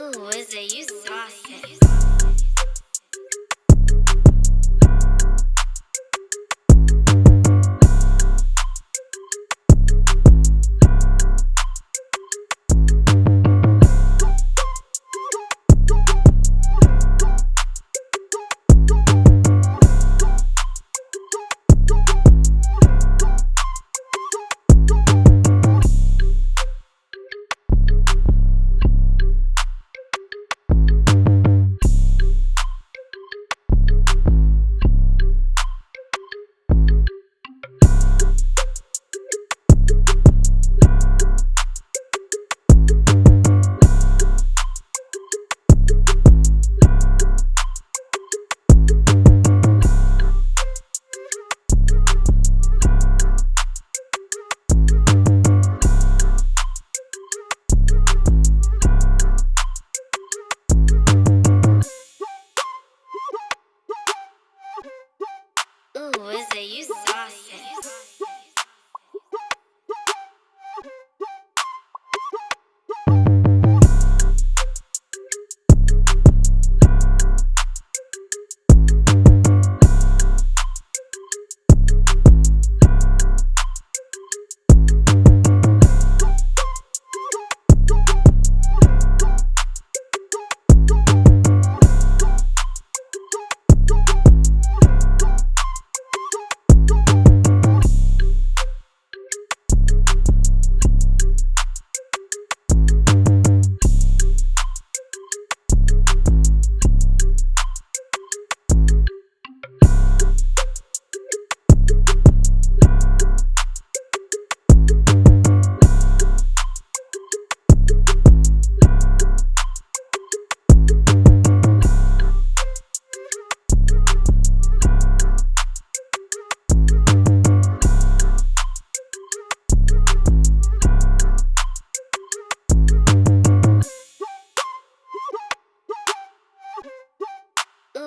Ooh, is it you saucy? Ooh?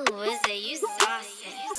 Ooh, is it you saucy?